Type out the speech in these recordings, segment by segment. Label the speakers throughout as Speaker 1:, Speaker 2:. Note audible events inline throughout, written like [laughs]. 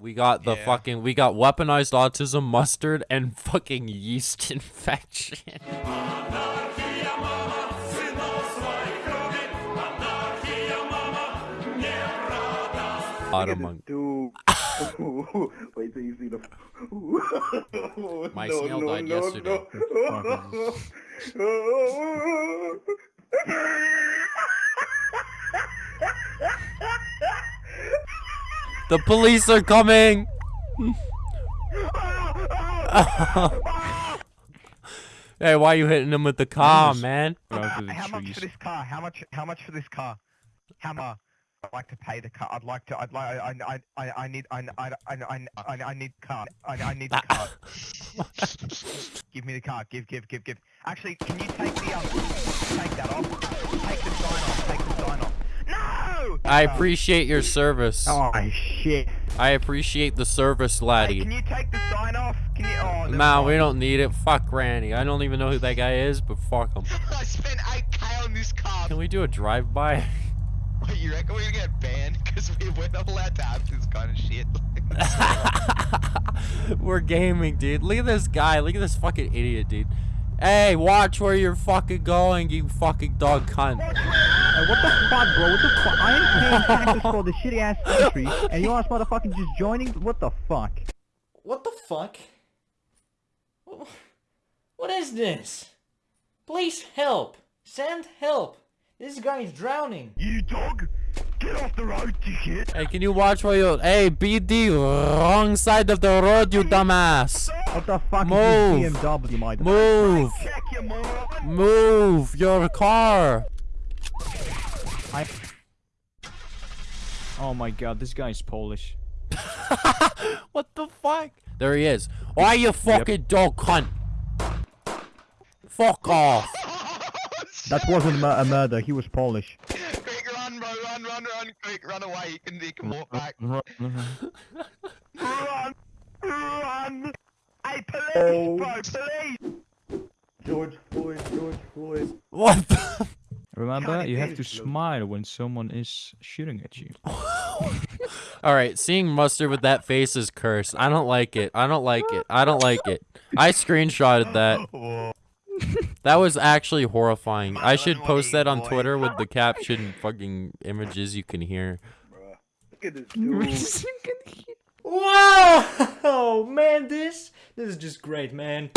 Speaker 1: We got the
Speaker 2: Yeah.
Speaker 1: fucking we got weaponized autism, mustard, and [laughs] fucking yeast infection. Autumn.
Speaker 3: Dude. [laughs] [laughs] Wait till you see the.
Speaker 1: My
Speaker 3: no,
Speaker 1: snail
Speaker 3: no,
Speaker 1: died
Speaker 3: no,
Speaker 1: yesterday.
Speaker 3: No.
Speaker 1: The police are coming. [laughs] hey, why are you hitting him with the car,
Speaker 4: Yes.
Speaker 1: man?
Speaker 4: Around through the
Speaker 2: How much for this car? How much? How much for this car? How much? I'd like to pay the car. I'd like to. I'd like. I. I. I. I need. I. I. I. I. I, I need car. I. I need the car. [laughs] give me the car. Give. Give. Give. Give. Actually, can you take the um? Take that off. Take the sign off. Take the sign off. No.
Speaker 1: I appreciate your service.
Speaker 2: Oh shit.
Speaker 1: I appreciate the service,
Speaker 2: Hey,
Speaker 1: laddie.
Speaker 2: can you take the sign off? Can you? Oh. never
Speaker 1: Nah, we don't need it. Fuck Granny. I don't even know who that guy is, but fuck him. [laughs]
Speaker 5: I spent 8k on this car.
Speaker 1: Can we do a drive-by? [laughs]
Speaker 5: Wait, you reckon we're gonna get banned? Because we, we're not allowed to have this kind of shit. [laughs]
Speaker 1: We're gaming, dude. Look at this guy. Look at this fucking idiot, dude. Hey, watch where you're fucking going, you fucking dog cunt.
Speaker 6: Hey, what the fuck, bro? What the fuck? I ain't paying taxes for the shitty ass country, and you ass motherfucking just joining? What the fuck?
Speaker 7: What the fuck? What is this? Please help! Send help! This guy is drowning!
Speaker 2: You dog. Get off the road, dickhead.
Speaker 1: Hey, can you watch where you... Hey, BD, wrong side of the road, you dumbass.
Speaker 6: What the fuck
Speaker 1: Move.
Speaker 6: is this BMW, my
Speaker 1: Move.
Speaker 2: Check.
Speaker 1: Move your car.
Speaker 4: Oh my god, this guy is Polish. [laughs]
Speaker 1: What the fuck? There he is. Why you fucking dog cunt? Fuck off. [laughs]
Speaker 6: That wasn't mur- a murder, he was Polish.
Speaker 5: quick, run, bro, run, run, run, quick, run away. You can, you can walk back. Mm-hmm.
Speaker 2: Run. Run. Hey, police,
Speaker 3: Oh.
Speaker 2: bro, police.
Speaker 3: George Floyd, George Floyd.
Speaker 1: What the...
Speaker 4: Remember,
Speaker 2: Kinda
Speaker 4: you have to
Speaker 2: dangerous,
Speaker 4: smile when someone is shooting at you. [laughs]
Speaker 1: Alright, seeing mustard with that face is cursed. I don't like it. I don't like it. I don't like it. I screenshotted that. [laughs] That was actually horrifying. I should post that on Twitter with the [laughs] caption fucking images you can hear.
Speaker 3: Bruh. Look at this dude.
Speaker 7: Wow! Oh, man, this this is just great, man.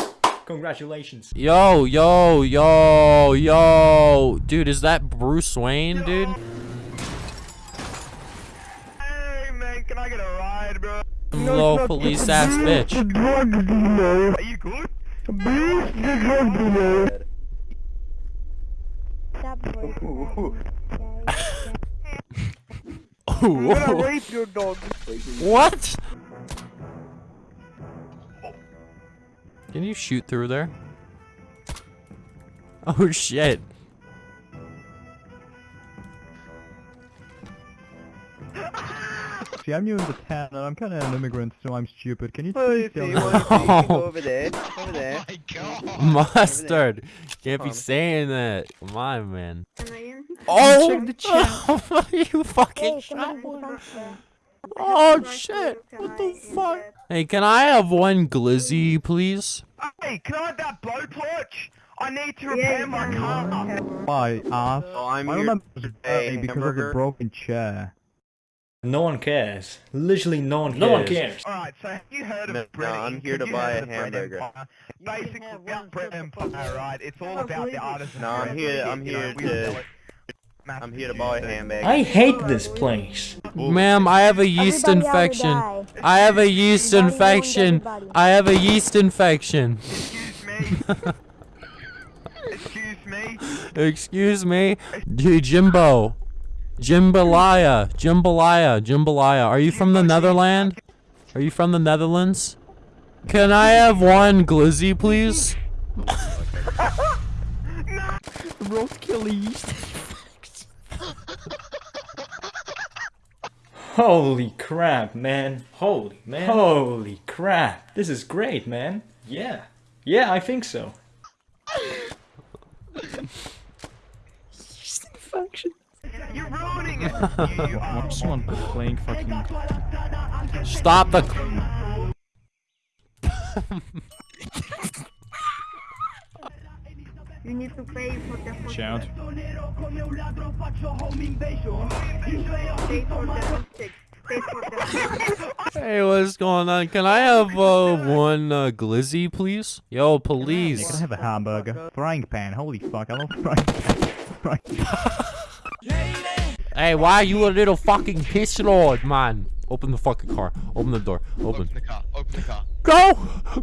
Speaker 7: Congratulations.
Speaker 1: Yo, yo, yo, yo. Dude, is that Bruce Wayne, dude?
Speaker 2: Hey, man, can I get a ride, bro?
Speaker 1: Low police ass bitch.
Speaker 2: Are you good?
Speaker 3: I'm [laughs] gonna rape your dog. Wait till you-
Speaker 1: What? Can you shoot through there? [laughs] Oh shit.
Speaker 6: See, I'm new in the town, and I'm kinda an immigrant, so I'm stupid. Can you
Speaker 3: Oh,
Speaker 6: please tell
Speaker 3: see,
Speaker 6: me?
Speaker 3: you see, you go [laughs] over there, over
Speaker 5: Oh
Speaker 3: there.
Speaker 5: my god.
Speaker 1: Mustard. Can't be saying that. Come on, man.
Speaker 8: Am I in?
Speaker 1: Oh!
Speaker 4: check the chat. [laughs]
Speaker 1: what are you fucking
Speaker 8: Hey, come
Speaker 1: shot?
Speaker 8: Come on.
Speaker 1: Oh shit. What the fuck? Hey, can I have one glizzy, please?
Speaker 2: Hey, can I have that blowtorch? I need to repair
Speaker 8: you
Speaker 2: my car.
Speaker 6: Why, ass?
Speaker 3: Oh, I'm
Speaker 6: I
Speaker 3: here
Speaker 6: remember
Speaker 3: to
Speaker 6: it
Speaker 3: pay
Speaker 6: because of the
Speaker 3: hamburger.
Speaker 6: broken chair.
Speaker 7: No one cares. Literally no one cares.
Speaker 9: No one cares.
Speaker 2: Alright, so have you heard of
Speaker 3: No, no. I'm here
Speaker 2: Have
Speaker 3: to
Speaker 2: you
Speaker 3: buy a
Speaker 2: of the bread
Speaker 3: hamburger.
Speaker 2: empire? Basically, the bread empire, right? It's all about the artisan.
Speaker 3: No, I'm here- I'm here to-
Speaker 2: sell it, mass
Speaker 3: I'm here to buy a handbag.
Speaker 9: I hate this place.
Speaker 1: Ma'am, I have a yeast
Speaker 8: Everybody
Speaker 1: infection. I have a yeast
Speaker 8: Everybody
Speaker 1: infection. I have a yeast infection.
Speaker 2: Excuse me. [laughs] Excuse me.
Speaker 1: Excuse me. Dude, Jimbo. Jimbalaya. Jimbalaya. Jimbalaya. Are you from the Netherlands? Are you from the Netherlands? Can I have one glizzy, please? [laughs]
Speaker 4: Roadkill yeast.
Speaker 7: Holy crap, man. Holy, man. Holy crap. This is great, man. Yeah. Yeah, I think so.
Speaker 2: You're ruining it. You, you are.
Speaker 4: Watch someone playing fucking
Speaker 1: Stop the. [laughs]
Speaker 8: You need to pay for the hotel.
Speaker 4: Shout.
Speaker 8: Pay for the hostage. Pay for the
Speaker 1: Hey, what's going on? Can I have uh, one uh, glizzy, please? Yo,
Speaker 6: Yeah,
Speaker 1: please.
Speaker 6: can I have a hamburger? Frying pan. Holy fuck, I love frying pan. Frying pan. [laughs]
Speaker 1: Hey, why are you a little fucking piss lord, man? Open the fucking car. Open the door. Open.
Speaker 5: Open the car. Open the car.
Speaker 1: Go!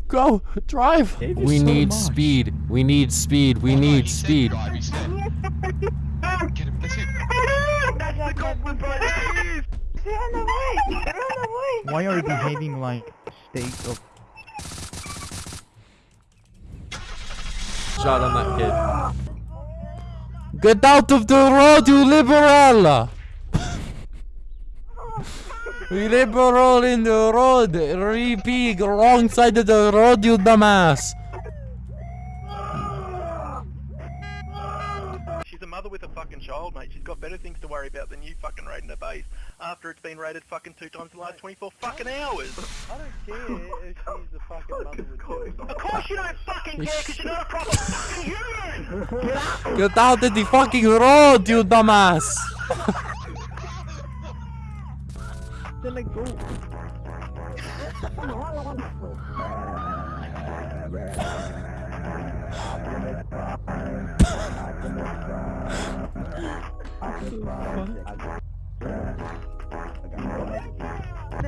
Speaker 1: Go! Drive!
Speaker 4: Gave
Speaker 1: We
Speaker 4: so
Speaker 1: need
Speaker 4: much.
Speaker 1: speed. We need speed. We
Speaker 5: Oh, no,
Speaker 1: need
Speaker 5: he
Speaker 1: speed.
Speaker 5: drive, he said. Get him. That's it.
Speaker 8: Run away! Run away!
Speaker 6: Why are you behaving like state of...
Speaker 1: Shot on that kid. Get out of the road, you liberal! Liberal in the road. Repeat, wrong side of the road, you dumbass.
Speaker 10: She's a mother with a fucking child, mate. She's got better things to worry about than you fucking raiding her base after it's been raided fucking two times in the last 24 fucking hours.
Speaker 3: I don't care if she's a fucking mother with two.
Speaker 10: Of course you don't fucking care because you're not a proper fucking human!
Speaker 1: Get out of the fucking road, you dumbass. [laughs]
Speaker 6: Then like go.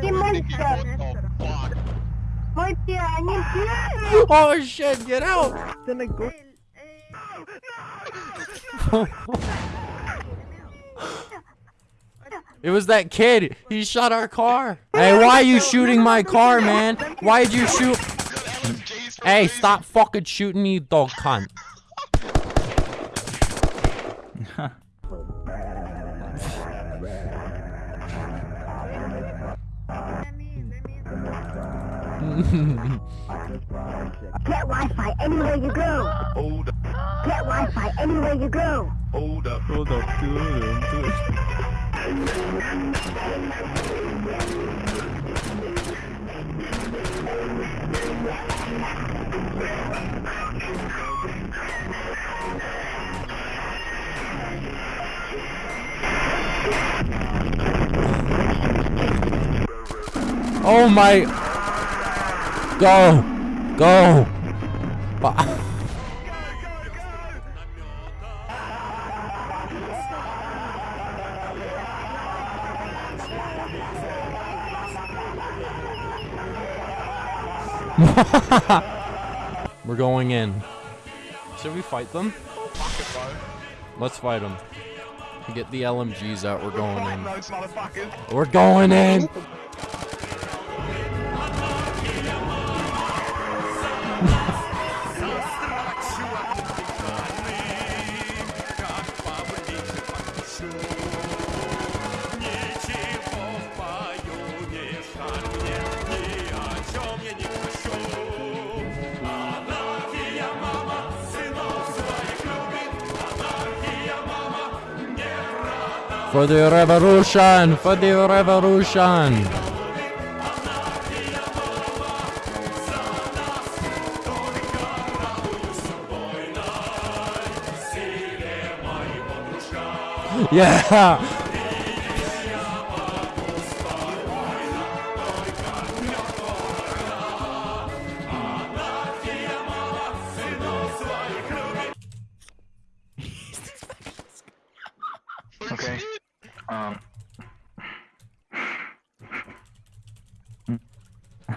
Speaker 8: Hey, monster!
Speaker 5: Oh, fuck.
Speaker 8: Monster, I need you!
Speaker 1: Oh shit, get out.
Speaker 6: Then like go.
Speaker 1: It was that kid. He shot our car. Hey, why are you shooting my car, man? Why did you shoot? Hey, stop fucking shooting me, dog cunt.
Speaker 8: Get Wi-Fi anywhere you go!
Speaker 10: Hold up,
Speaker 8: Get Wi-Fi anywhere you go!
Speaker 10: hold up.
Speaker 4: Hold up, do it, do it.
Speaker 1: Oh my. Go. Go. [laughs] We're going in. Should we fight them? Let's fight them. Get the LMGs out. We're going in. We're going in. For the revolution! For the revolution! Yeah!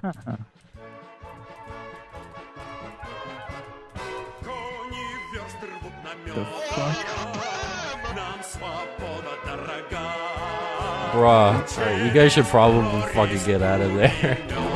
Speaker 4: The fuck?
Speaker 1: Bruh. You guys should probably fucking get out of there.